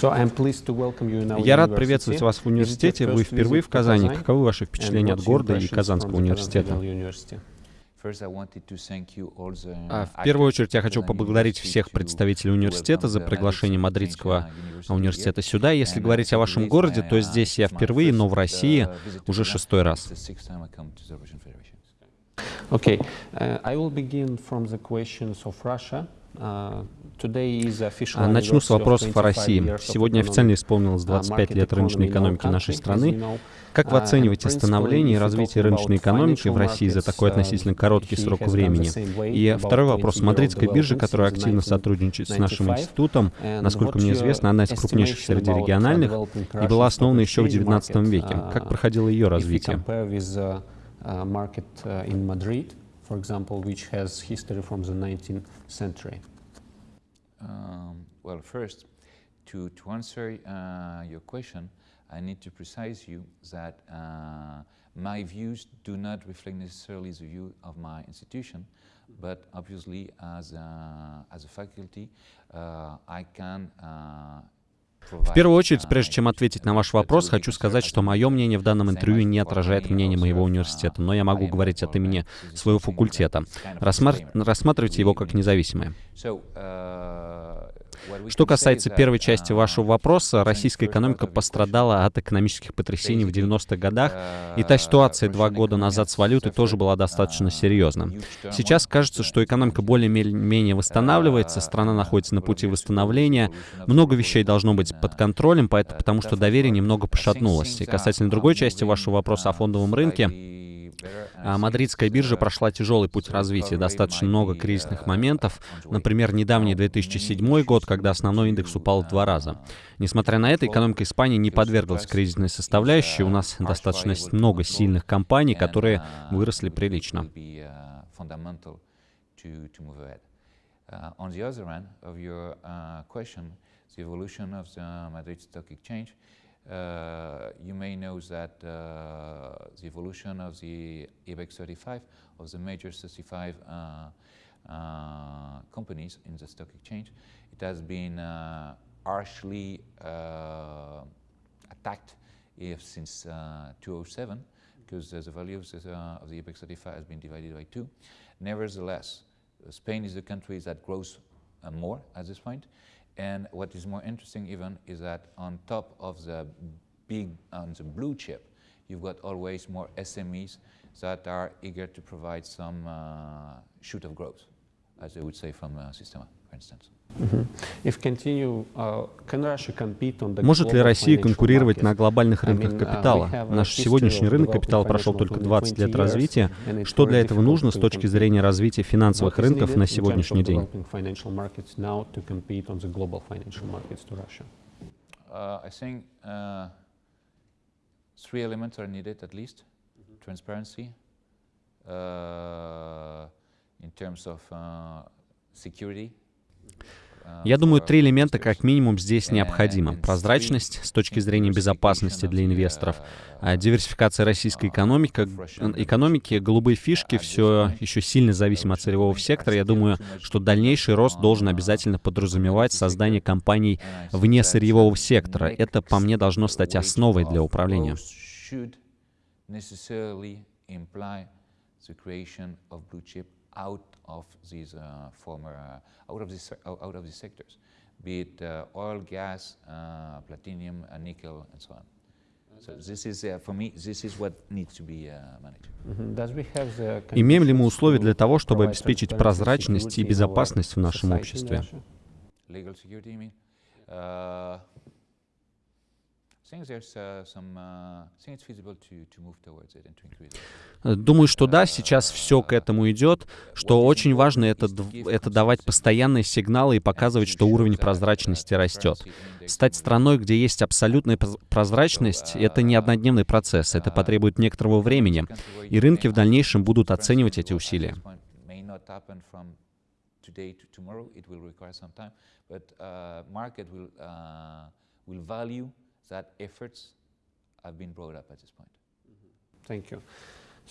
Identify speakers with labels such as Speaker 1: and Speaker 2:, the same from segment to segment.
Speaker 1: Я рад приветствовать вас в университете. Вы впервые в Казани. Каковы ваши впечатления от города и Казанского университета? А, в первую очередь я хочу поблагодарить всех представителей университета за приглашение Мадридского университета сюда. Если говорить о вашем городе, то здесь я впервые, но в России уже шестой раз.
Speaker 2: Okay, uh, I will begin from the questions of Russia. Uh,
Speaker 1: начну с вопросов о России. Сегодня официально исполнилось 25 лет рыночной экономики нашей страны. Как вы оцениваете становление и развитие рыночной экономики в России за такой относительно короткий срок времени? И второй вопрос. Мадридская биржа, которая активно сотрудничает с нашим институтом, насколько мне известно, она из крупнейших среди региональных и была основана еще в XIX веке. Как проходило ее развитие?
Speaker 2: uh, market uh, in Madrid, for example, which has history from the 19th century?
Speaker 3: Um, well, first, to, to answer uh, your question, I need to precise you that uh, my views do not reflect necessarily the view of my institution, but obviously as a, as a faculty, uh, I can uh,
Speaker 1: В первую очередь, прежде чем ответить на ваш вопрос, хочу сказать, что мое мнение в данном интервью не отражает мнение моего университета, но я могу говорить от имени своего факультета. Рассматривайте его как независимое. Что касается первой части вашего вопроса, российская экономика пострадала от экономических потрясений в 90-х годах, и та ситуация два года назад с валютой тоже была достаточно серьезна. Сейчас кажется, что экономика более-менее восстанавливается, страна находится на пути восстановления, много вещей должно быть под контролем, потому что доверие немного пошатнулось. И касательно другой части вашего вопроса о фондовом рынке, Мадридская биржа прошла тяжелый путь развития, достаточно много кризисных моментов. Например, недавний 2007 год, когда основной индекс упал в два раза. Несмотря на это, экономика Испании не подверглась кризисной составляющей. У нас достаточно много сильных компаний, которые выросли прилично. Uh, the evolution of the Madrid Stock Exchange, Uh, you may know that uh, the evolution of the IBEX 35, of the major 35 uh, uh, companies in the stock exchange, it has been uh, harshly attacked if since 2007 because the value of the, of the IBEX 35 has been divided by two. Nevertheless, Spain is the country that grows more at this point. And what is more interesting even is that on top of the big, on the blue chip, you've got always more SMEs that are eager to provide some uh, shoot of growth, as they would say from uh, instance. Может ли Россия конкурировать на глобальных рынках uh, капитала? Наш сегодняшний рынок капитала прошел только 20 лет развития. Что для этого нужно с точки зрения развития финансовых рынков на сегодняшний день? Three elements are needed at least. Transparency, uh, in terms of uh, security, я думаю, три элемента как минимум здесь необходимы. Прозрачность с точки зрения безопасности для инвесторов, а диверсификация российской экономики, экономики, голубые фишки все еще сильно зависимы от сырьевого сектора. Я думаю, что дальнейший рост должен обязательно подразумевать создание компаний вне сырьевого сектора. Это, по мне, должно стать основой для управления. Out of these uh, former, uh, out of these, out of these sectors, be it uh, oil, gas, uh, platinum, uh, nickel, and so on. So this is, uh, for me, this is what needs to be managed. Mm-hmm. Имеем ли мы условия для того, чтобы обеспечить прозрачность и безопасность в нашем обществе? Legal security, you mean? Uh, Думаю, что да, сейчас все к этому идет. Что очень важно, это, это давать постоянные сигналы и показывать, что уровень прозрачности растет. Стать страной, где есть абсолютная прозрачность, это не однодневный процесс, это потребует некоторого времени. И рынки в дальнейшем будут оценивать эти усилия. will value that efforts have been brought up at this point.
Speaker 2: Thank you.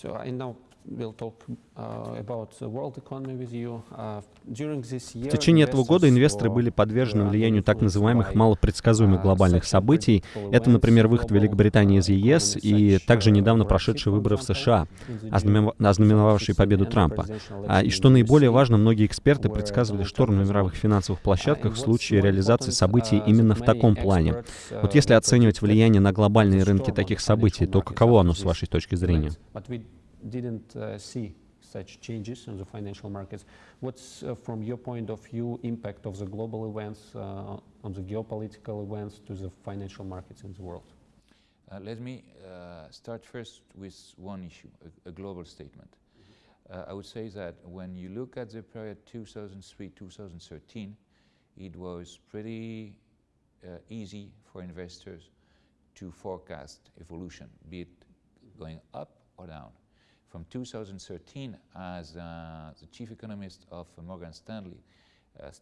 Speaker 2: So I now will talk uh, about the world economy with you. Uh, during this year,
Speaker 1: В течение этого года инвесторы были подвержены влиянию так называемых малопредсказуемых
Speaker 2: uh,
Speaker 1: глобальных событий. Это, например, выход Великобритании из ЕС и также недавно прошедшие выборы в США, ознаменовавшие
Speaker 2: 2016
Speaker 1: победу Трампа. А, И что наиболее важно, многие эксперты предсказывали шторм на мировых финансовых площадках в случае реализации событий именно в таком плане. Вот если оценивать влияние на глобальные рынки таких событий, то каково оно с вашей точки зрения?
Speaker 2: Didn't uh, see such changes in the financial markets. What's, uh, from your point of view, impact of the global events uh, on the geopolitical events to the financial markets in the world?
Speaker 3: Let me start first with one issue, a, a global statement. Uh, I would say that when you look at the period 2003-2013, it was pretty uh, easy for investors to forecast evolution, be it going up or down. From 2013, as uh, the chief economist of Morgan Stanley uh,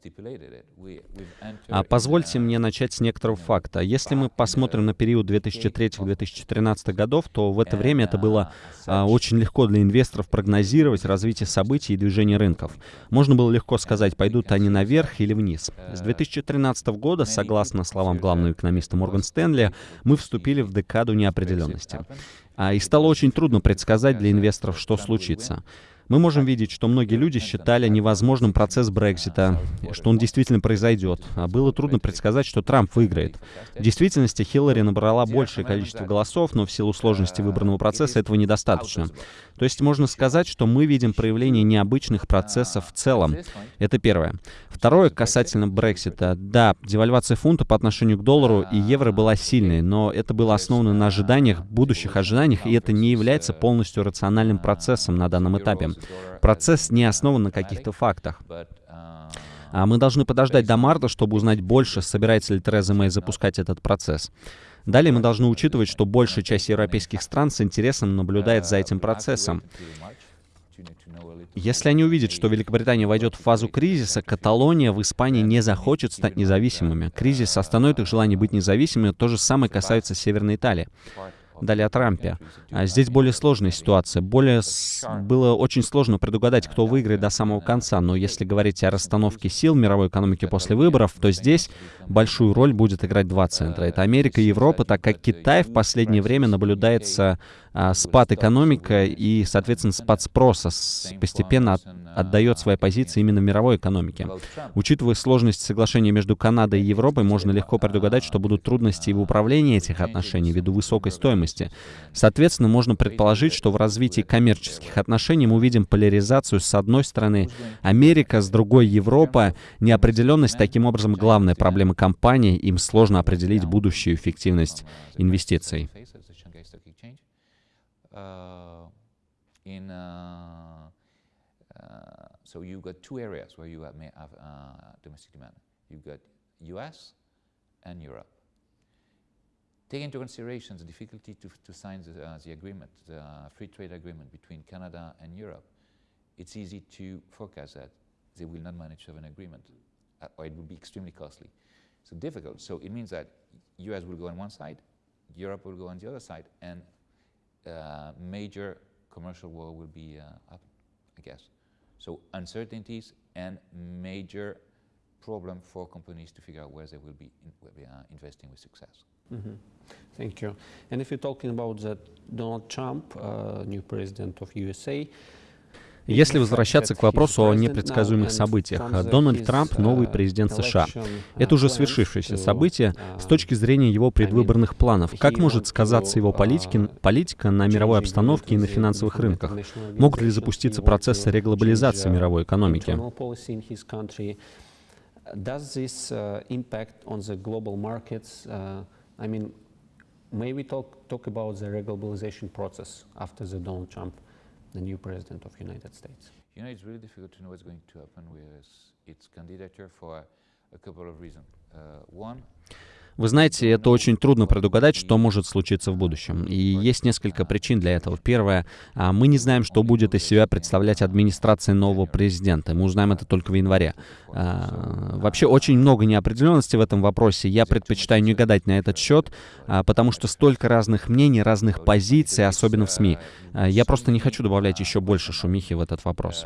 Speaker 3: entered
Speaker 1: А позвольте мне начать с некоторого факта. Если мы посмотрим на период 2003-2013 годов, то в это время это было а, очень легко для инвесторов прогнозировать развитие событий и движение рынков. Можно было легко сказать, пойдут они наверх или вниз. С 2013 года, согласно словам главного экономиста Морган Стэнли, мы вступили в декаду неопределенности. А, И стало очень трудно предсказать для инвесторов, что случится. Мы можем видеть, что многие люди считали невозможным процесс Брексита, что он действительно произойдет. А было трудно предсказать, что Трамп выиграет. В действительности Хиллари набрала большее количество голосов, но в силу сложности выбранного процесса этого недостаточно. То есть можно сказать, что мы видим проявление необычных процессов в целом. Это первое. Второе, касательно Брексита. Да, девальвация фунта по отношению к доллару и евро была сильной, но это было основано на ожиданиях, будущих ожиданиях, и это не является полностью рациональным процессом на данном этапе. Процесс не основан на каких-то фактах. А мы должны подождать до марта, чтобы узнать больше, собирается ли Тереза Мэй запускать этот процесс. Далее мы должны учитывать, что большая часть европейских стран с интересом наблюдает за этим процессом. Если они увидят, что Великобритания войдет в фазу кризиса, Каталония в Испании не захочет стать независимыми. Кризис остановит их желание быть независимыми. То же самое касается Северной Италии. Далее о Трампе. А Здесь более сложная ситуация. Более с- было очень сложно предугадать, кто выиграет до самого конца. Но если говорить о расстановке сил мировой экономике после выборов, то здесь большую роль будет играть два центра. Это Америка и Европа, так как Китай в последнее время наблюдается спад экономика и, соответственно, спад спроса постепенно от- отдает свои позиции именно мировой экономике. Учитывая сложность соглашения между Канадой и Европой, можно легко предугадать, что будут трудности в управлении этих отношений ввиду высокой стоимости. Соответственно, можно предположить, что в развитии коммерческих отношений мы увидим поляризацию с одной стороны Америка, с другой Европа. Неопределенность таким образом главная проблема компаний, им сложно определить будущую эффективность инвестиций.
Speaker 3: Uh, in uh, uh, so you've got two areas where you have, may have domestic demand. You've got U.S. and Europe. Take into consideration the difficulty to, to sign the, the agreement, the free trade agreement between Canada and Europe. It's easy to forecast that they will not manage to have an agreement, or it will be extremely costly. So difficult. So it means that U.S. will go on one side, Europe will go on the other side, and major commercial war will be uh, up, I guess. So uncertainties and major problem for companies to figure out where they will be in, investing with success.
Speaker 2: Mhm. Thank you. And if you're talking about that Donald Trump, uh, new president of USA,
Speaker 1: Если возвращаться к вопросу о непредсказуемых событиях, Дональд Трамп — новый президент США. Это уже свершившееся событие с точки зрения его предвыборных планов. Как может сказаться его политики, политика на мировой обстановке и на финансовых рынках? Могут ли запуститься процессы реглобализации мировой экономики?
Speaker 2: Uh? Uh, I mean, may we talk, talk about the reglobalization process after the Donald Trump, the new president of United States?
Speaker 3: You know, it's really difficult to know what's going to happen with its candidature for a couple of reasons. Uh, one,
Speaker 1: Вы знаете, это очень трудно предугадать, что может случиться в будущем. И есть несколько причин для этого. Первое, а, мы не знаем, что будет из себя представлять администрация нового президента. Мы узнаем это только в январе. А, вообще очень много неопределенности в этом вопросе. Я предпочитаю не гадать на этот счет, а, потому что столько разных мнений, разных позиций, особенно в СМИ. Я просто не хочу добавлять еще больше шумихи в этот вопрос.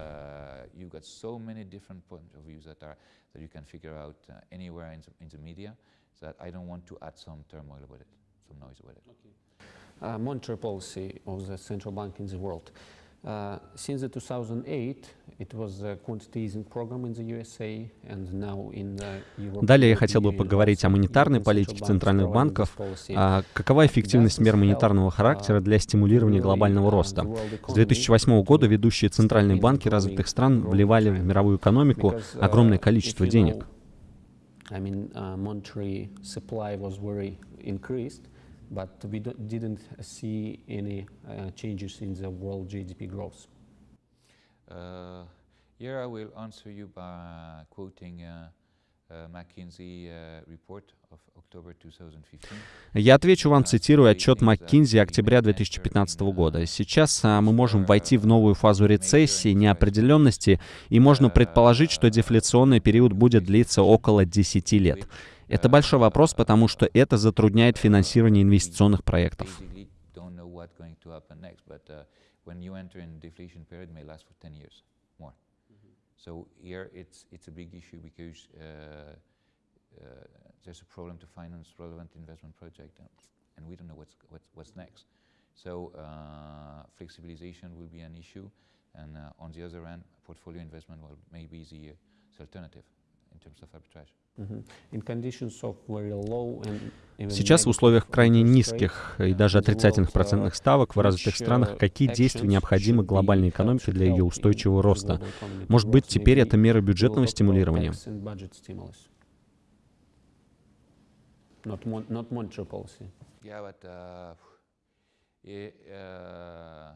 Speaker 2: That I don't want to add some turmoil with it, some noise with it. Okay. Uh, monetary policy of the central bank in the world. Uh, since the 2008, it was a quantitative easing program in the USA, and now in the Europe.
Speaker 1: Далее я хотел бы поговорить о монетарной политике центральных банков. А какова эффективность мер монетарного характера для стимулирования глобального роста? С 2008 года ведущие центральные банки развитых стран вливали в мировую экономику огромное количество денег.
Speaker 2: I mean, uh, monetary supply was very increased, but we didn't see any uh, changes in the world GDP growth.
Speaker 3: Uh, here I will answer you by quoting uh, uh, McKinsey uh, report
Speaker 1: Я отвечу вам, цитируя отчет McKinsey октября 2015 года. Сейчас а, мы можем войти в новую фазу рецессии, неопределенности, и можно предположить, что дефляционный период будет длиться около 10 лет. Это большой вопрос, потому что это затрудняет финансирование инвестиционных проектов. So here it's, it's a big issue because uh, uh, there's a problem to finance relevant investment project, and, and we don't know what's, what's, what's next. So uh, flexibilization will be an issue, and uh, on the other hand, portfolio investment will maybe the, the alternative in terms of arbitrage. Сейчас в условиях крайне низких и даже отрицательных процентных ставок в развитых странах какие действия необходимы глобальной экономике для ее устойчивого роста? Может быть, теперь это меры бюджетного стимулирования?
Speaker 2: Not, mon not monetary policy.
Speaker 3: Yeah, but uh, it, uh,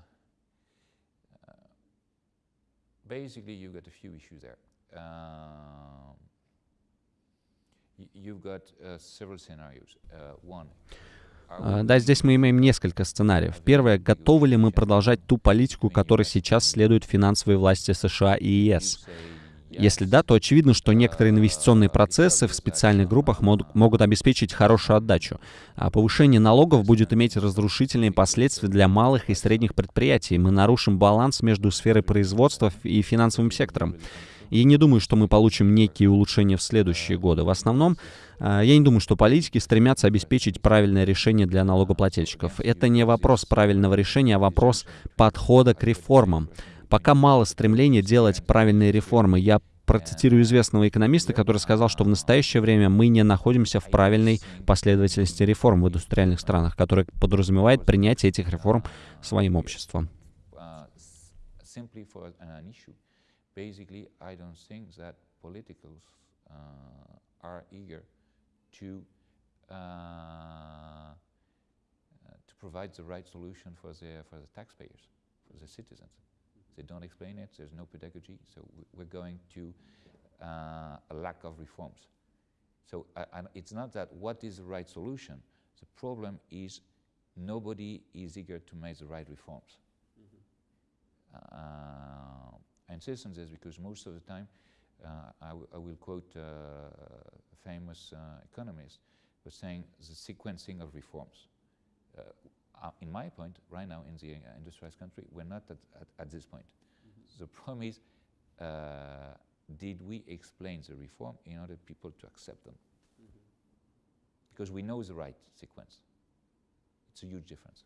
Speaker 3: basically you've got a few issues there. Um, you've got uh, several scenarios. Uh, one,
Speaker 1: Да, здесь мы имеем несколько сценариев. Первое, готовы ли мы продолжать ту политику, которой сейчас следуют финансовые власти США и ЕС? Если да, то очевидно, что некоторые инвестиционные процессы в специальных группах могут обеспечить хорошую отдачу, а повышение налогов будет иметь разрушительные последствия для малых и средних предприятий. Мы нарушим баланс между сферой производства и финансовым сектором. И не думаю, что мы получим некие улучшения в следующие годы. В основном, а, я не думаю, что политики стремятся обеспечить правильное решение для налогоплательщиков. Это не вопрос правильного решения, а вопрос подхода к реформам. Пока мало стремления делать правильные реформы. Я процитирую известного экономиста, который сказал, что в настоящее время мы не находимся в правильной последовательности реформ в индустриальных странах, которая подразумевает принятие этих реформ своим обществом. provide the right solution for the, for the taxpayers, for the citizens. They don't explain it. There's no pedagogy. So we're going to uh, a lack of reforms. So uh, it's not that what is the right solution. The problem is nobody is eager to make the right reforms. Mm -hmm. uh, I insist on this because most of the time, uh, I, will quote uh, a famous uh, economist was saying the sequencing of reforms uh, in my point, right now in the uh, industrialized country, we're not at, at, at this point. Mm -hmm. The problem is, uh, did we explain the reform in order people to accept them? Mm -hmm. Because we know the right sequence. It's a huge difference.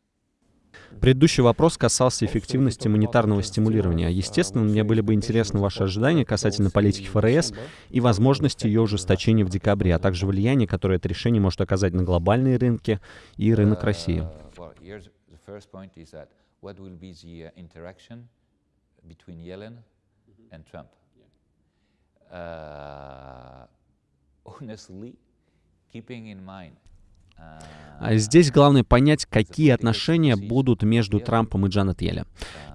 Speaker 1: Предыдущий вопрос касался эффективности монетарного стимулирования. Естественно, мне были бы интересны ваши ожидания касательно политики ФРС и возможности ее ужесточения в декабре, а также влияние, которое это решение может оказать на глобальные рынки и рынок России. Here's the first point is that what will be the uh, interaction between Yellen mm -hmm. and Trump? Yeah. Uh, honestly, keeping in mind uh, Здесь главное понять, какие отношения будут между Трампом и Джанет Йеллен.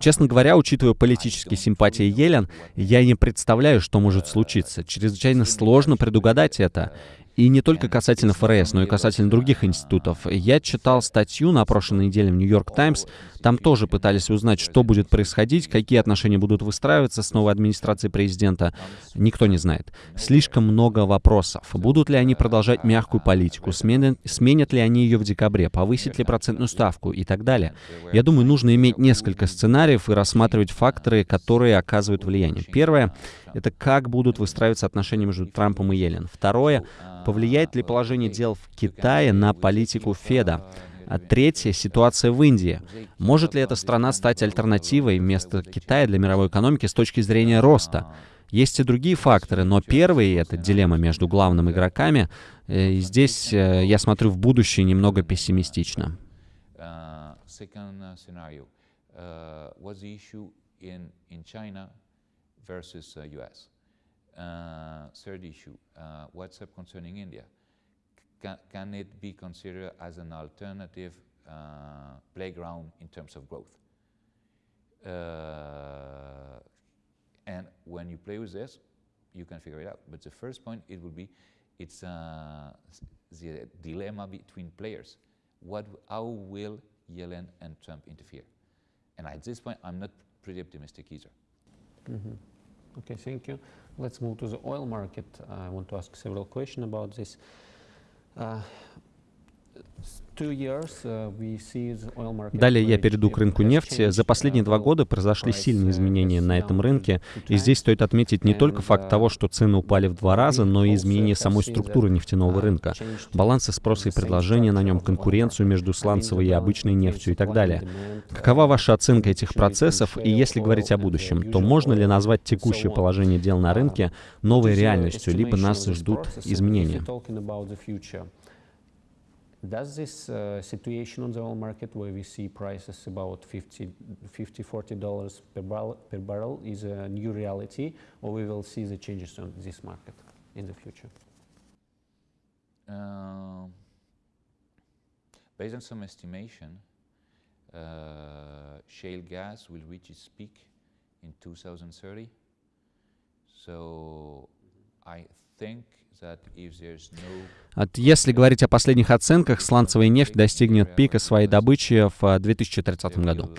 Speaker 1: Честно говоря, учитывая политические симпатии Йеллен, я не представляю, что может случиться. Чрезвычайно сложно предугадать это. И не только касательно ФРС, но и касательно других институтов. Я читал статью на прошлой неделе в Нью-Йорк Таймс. Там тоже пытались узнать, что будет происходить, какие отношения будут выстраиваться с новой администрацией президента. Никто не знает. Слишком много вопросов. Будут ли они продолжать мягкую политику? Сменят, сменят ли они ее в декабре? Повысить ли процентную ставку? И так далее. Я думаю, нужно иметь несколько сценариев и рассматривать факторы, которые оказывают влияние. Первое — это как будут выстраиваться отношения между Трампом и Йеллен. Второе — Повлияет ли положение дел в Китае на политику Феда? А третье — ситуация в Индии. Может ли эта страна стать альтернативой вместо Китая для мировой экономики с точки зрения роста? Есть и другие факторы, но первый — это дилемма между главными игроками. Э, и здесь э, я смотрю в будущее немного пессимистично. uh. Uh, third issue, uh, what's up concerning India? Can, can, it be considered as an alternative uh, playground in terms of growth? And when you play with this, you can figure it out. But the first point, it will be, it's uh, the dilemma between players. What, how will Yellen and Trump interfere? And at this point, I'm not pretty optimistic either.
Speaker 2: Mm -hmm. Okay, thank you. Let's move to the oil market. I want to ask several questions about this. Uh,
Speaker 1: Далее я перейду к рынку нефти. За последние два года произошли сильные изменения на этом рынке. И здесь стоит отметить не только факт того, что цены упали в два раза, но и изменение самой структуры нефтяного рынка. Балансы спроса и предложения на нем, конкуренцию между сланцевой и обычной нефтью и так далее. Какова ваша оценка этих процессов? И если говорить о будущем, то можно ли назвать текущее положение дел на рынке новой реальностью, либо нас ждут изменения?
Speaker 2: Does this uh, situation on the oil market where we see prices about 50, 50 40 dollars per barrel, per barrel is a new reality or we will see the changes on this market in the future? Uh,
Speaker 3: based on some estimation, uh, shale gas will reach its peak in 2030. So I think
Speaker 1: если говорить о последних оценках, сланцевая нефть достигнет пика своей добычи в 2030 году.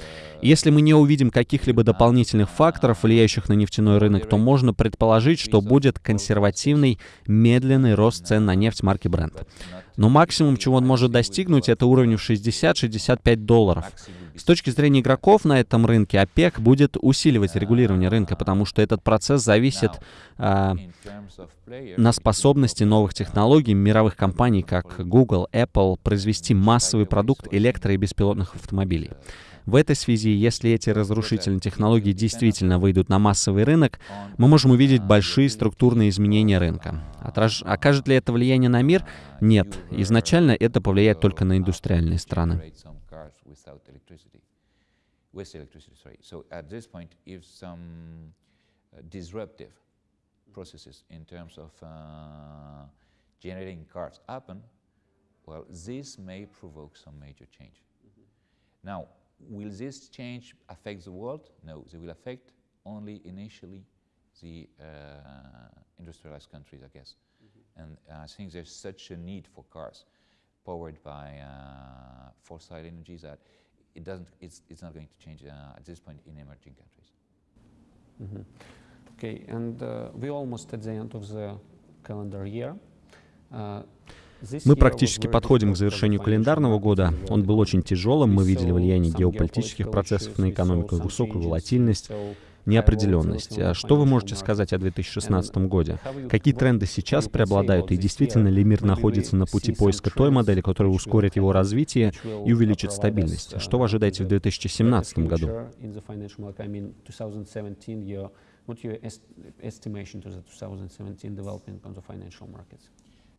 Speaker 1: Если мы не увидим каких-либо дополнительных факторов, влияющих на нефтяной рынок, то можно предположить, что будет консервативный, медленный рост цен на нефть марки Brent. Но максимум, чего он может достигнуть, это уровень в 60-65 долларов. С точки зрения игроков на этом рынке, ОПЕК будет усиливать регулирование рынка, потому что этот процесс зависит а, на способности новых технологий мировых компаний, как Google, Apple, произвести массовый продукт электро- и беспилотных автомобилей. В этой связи, если эти разрушительные технологии действительно выйдут на массовый рынок, мы можем увидеть большие структурные изменения рынка. Отраж... Окажет ли это влияние на мир? Нет. Изначально это повлияет только на индустриальные страны.
Speaker 3: uh, disruptive processes in terms of uh, generating cars happen, well, this may provoke some major change. Mm -hmm. Now, will this change affect the world? No, they will affect only initially the uh, industrialized countries, I guess. Mm -hmm. And I think there's such a need for cars powered by uh, fossil energies that it doesn't, it's, it's not going to change uh, at this point in emerging countries.
Speaker 2: Mm -hmm. Okay, and uh, we're almost at the end of the calendar year.
Speaker 1: Uh, мы практически подходим к завершению календарного года. Он был очень тяжелым, мы видели влияние геополитических процессов на экономику, высокую волатильность неопределенность. А что вы можете сказать о 2016 году? Какие тренды сейчас преобладают, и действительно ли мир находится на пути поиска той модели, которая ускорит его развитие и увеличит стабильность? Что вы ожидаете в 2017 году? What your est estimation to the 2017 development on the financial markets?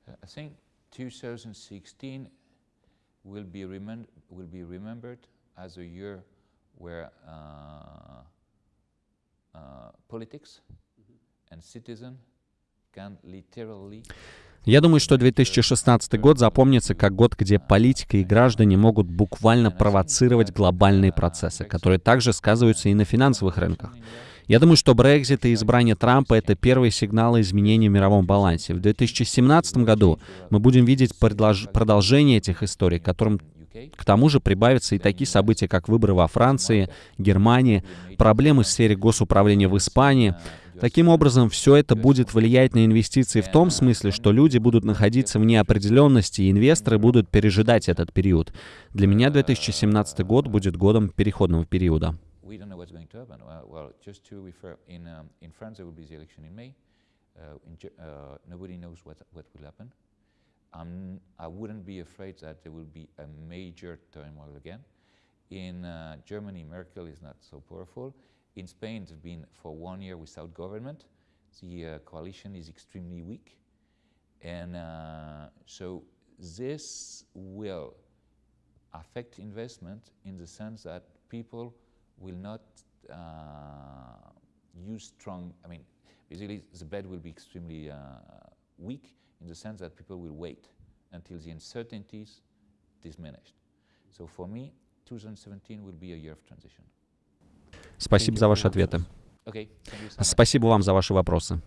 Speaker 3: I think 2016 will be, remem will be remembered as a year where uh,
Speaker 1: я думаю, что 2016 год запомнится как год, где политика и граждане могут буквально провоцировать глобальные процессы, которые также сказываются и на финансовых рынках.
Speaker 3: Я думаю, что Брекзит и избрание Трампа — это первые сигналы изменений в мировом балансе. В 2017 году мы будем видеть продолжение этих историй, которым к тому же прибавятся и такие события, как выборы во Франции, Германии, проблемы в сфере госуправления в Испании. Таким образом, все это будет влиять на инвестиции в том смысле, что люди будут находиться в неопределенности, и инвесторы будут пережидать этот период. Для меня 2017 год будет годом переходного периода. We don't know what's going to happen. Well, well just to refer, in, um, in France there will be the election in May. Uh, in, uh, nobody knows what, what will happen. I'm, I wouldn't be afraid that there will be a major turmoil again. In uh, Germany, Merkel is not so powerful. In Spain, it's been for one year without government. The uh, coalition is extremely weak. And uh, so this will affect investment in the sense that people will not uh, use strong, I mean, basically the bed will be extremely uh, weak in the sense that people will wait until the uncertainties diminished. So for me, 2017 will be a year of transition. Спасибо за ваши ответы. Okay, so Спасибо вам за ваши вопросы.